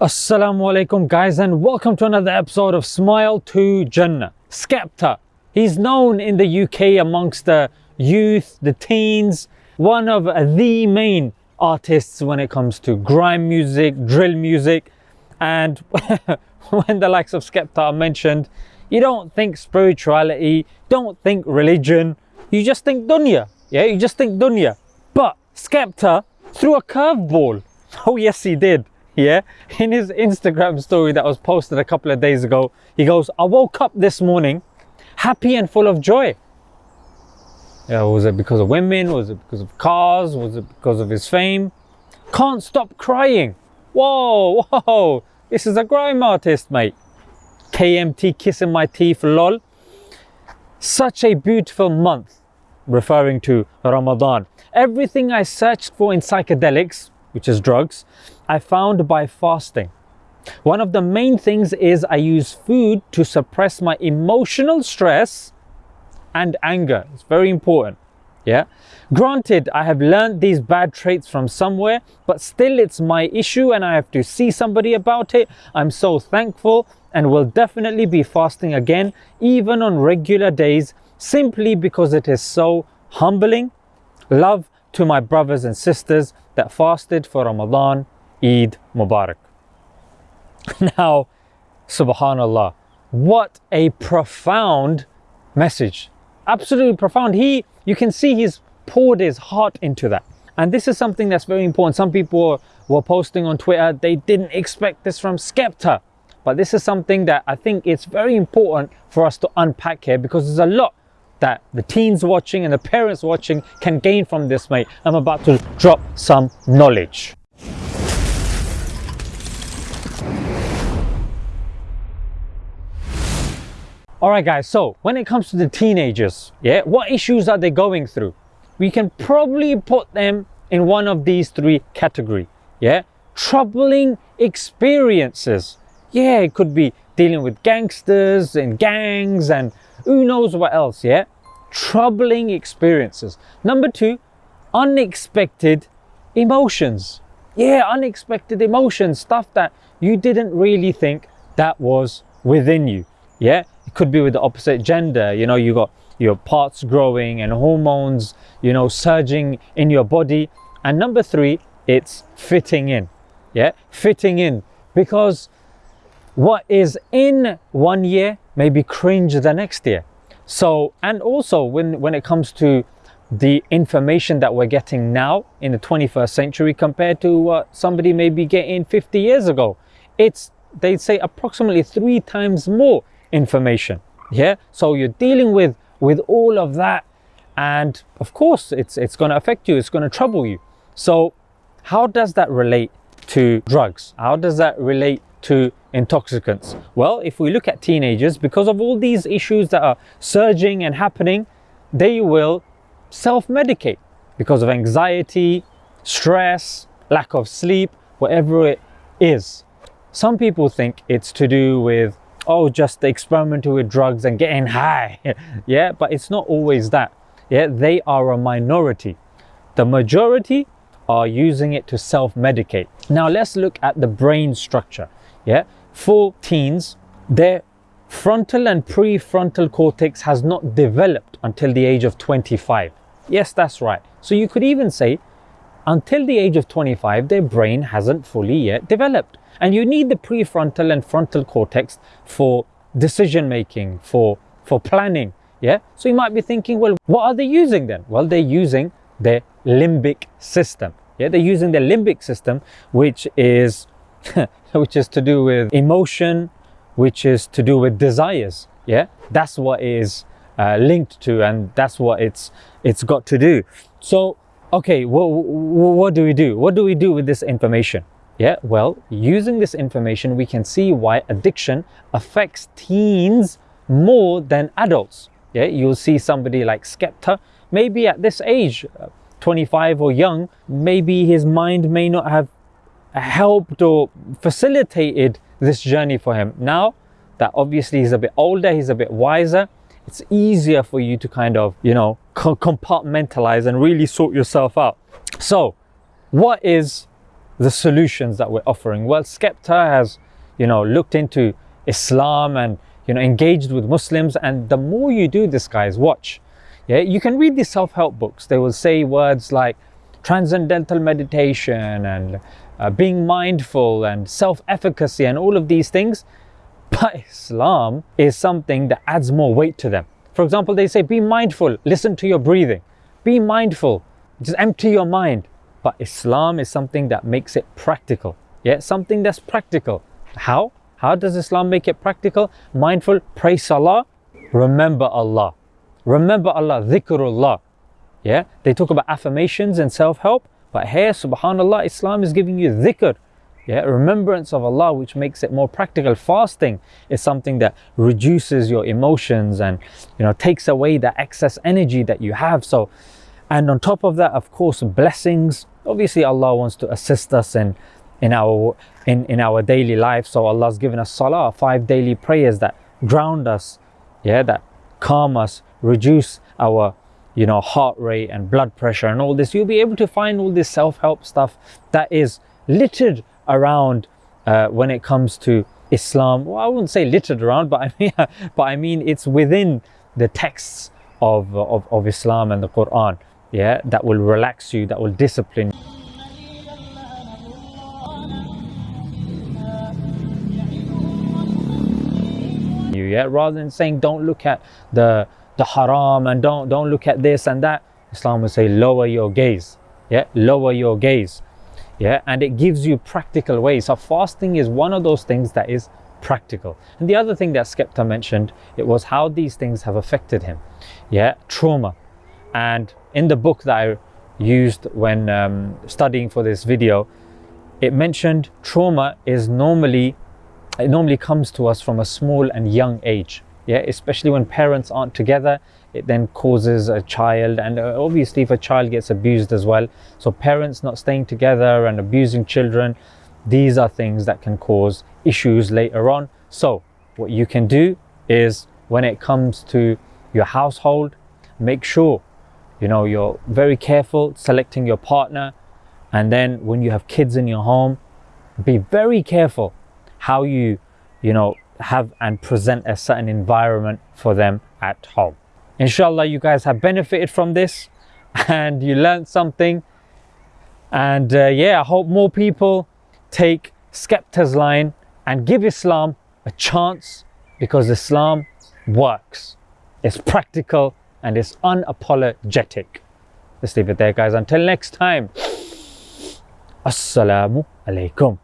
Assalamu alaikum guys and welcome to another episode of Smile to Jannah. Skepta, he's known in the UK amongst the youth, the teens, one of the main artists when it comes to grime music, drill music and when the likes of Skepta are mentioned, you don't think spirituality, don't think religion, you just think dunya. Yeah, you just think dunya. But Skepta threw a curveball. Oh yes he did yeah? In his instagram story that was posted a couple of days ago he goes i woke up this morning happy and full of joy. Yeah was it because of women? Was it because of cars? Was it because of his fame? Can't stop crying. Whoa whoa. This is a grime artist mate. Kmt kissing my teeth lol. Such a beautiful month referring to ramadan. Everything i searched for in psychedelics which is drugs I found by fasting. One of the main things is I use food to suppress my emotional stress and anger. It's very important. Yeah. Granted, I have learned these bad traits from somewhere, but still it's my issue and I have to see somebody about it. I'm so thankful and will definitely be fasting again, even on regular days, simply because it is so humbling. Love to my brothers and sisters that fasted for Ramadan Eid Mubarak. Now, subhanallah, what a profound message. Absolutely profound. He, you can see he's poured his heart into that. And this is something that's very important. Some people were posting on Twitter, they didn't expect this from Skepta. But this is something that I think it's very important for us to unpack here because there's a lot that the teens watching and the parents watching can gain from this, mate. I'm about to drop some knowledge. All right, guys, so when it comes to the teenagers, yeah, what issues are they going through? We can probably put them in one of these three category, yeah? Troubling experiences. Yeah, it could be dealing with gangsters and gangs and who knows what else, yeah? Troubling experiences. Number two, unexpected emotions. Yeah, unexpected emotions, stuff that you didn't really think that was within you. Yeah, it could be with the opposite gender. You know you got your parts growing and hormones you know surging in your body. And number three it's fitting in. Yeah fitting in. Because what is in one year may be cringe the next year. So and also when when it comes to the information that we're getting now in the 21st century compared to what somebody may be getting 50 years ago it's they'd say approximately three times more information. Yeah? So you're dealing with with all of that and of course it's it's going to affect you it's going to trouble you. So how does that relate to drugs? How does that relate to intoxicants? Well if we look at teenagers because of all these issues that are surging and happening they will self-medicate because of anxiety stress lack of sleep whatever it is. Some people think it's to do with oh just experimenting with drugs and getting high. Yeah but it's not always that. Yeah they are a minority. The majority are using it to self-medicate. Now let's look at the brain structure. Yeah for teens their frontal and prefrontal cortex has not developed until the age of 25 yes that's right. So you could even say until the age of 25 their brain hasn't fully yet developed and you need the prefrontal and frontal cortex for decision making, for, for planning. Yeah. So you might be thinking, well, what are they using then? Well, they're using their limbic system. Yeah, they're using the limbic system, which is which is to do with emotion, which is to do with desires. Yeah, that's what is uh, linked to, and that's what it's it's got to do. So, okay, what what do we do? What do we do with this information? Yeah, well, using this information, we can see why addiction affects teens more than adults. Yeah, you'll see somebody like Skepta, maybe at this age, uh, 25 or young, maybe his mind may not have helped or facilitated this journey for him. Now that obviously he's a bit older, he's a bit wiser, it's easier for you to kind of, you know, compartmentalize and really sort yourself out. So, what is the solutions that we're offering. Well, Skepta has, you know, looked into Islam and, you know, engaged with Muslims. And the more you do this, guys, watch. Yeah, you can read these self-help books. They will say words like transcendental meditation and uh, being mindful and self-efficacy and all of these things. But Islam is something that adds more weight to them. For example, they say, be mindful, listen to your breathing. Be mindful, just empty your mind. But Islam is something that makes it practical. Yeah, something that's practical. How? How does Islam make it practical? Mindful, pray salah, remember Allah. Remember Allah, dhikrullah. Yeah, they talk about affirmations and self-help, but here, subhanAllah, Islam is giving you dhikr. Yeah, remembrance of Allah, which makes it more practical. Fasting is something that reduces your emotions and you know takes away the excess energy that you have. So and on top of that, of course, blessings. Obviously, Allah wants to assist us in, in, our, in, in our daily life. So Allah's given us salah, five daily prayers that ground us, yeah, that calm us, reduce our you know heart rate and blood pressure and all this you'll be able to find all this self-help stuff that is littered around uh, when it comes to islam well i wouldn't say littered around but i mean but i mean it's within the texts of, of, of islam and the quran yeah that will relax you that will discipline you yeah? Rather than saying don't look at the the haram and don't don't look at this and that islam will say lower your gaze yeah? Lower your gaze yeah? And it gives you practical ways. So fasting is one of those things that is practical. And the other thing that skepta mentioned it was how these things have affected him yeah? Trauma. And in the book that I used when um, studying for this video, it mentioned trauma is normally, it normally comes to us from a small and young age. Yeah, especially when parents aren't together, it then causes a child, and uh, obviously if a child gets abused as well. So parents not staying together and abusing children, these are things that can cause issues later on. So what you can do is when it comes to your household, make sure you know you're very careful selecting your partner and then when you have kids in your home be very careful how you you know have and present a certain environment for them at home inshallah you guys have benefited from this and you learned something and uh, yeah i hope more people take skepta's line and give islam a chance because islam works it's practical and it's unapologetic. Let's leave it there, guys. Until next time, Assalamu alaikum.